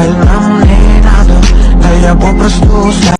Dahil nam nie na to Na я попросту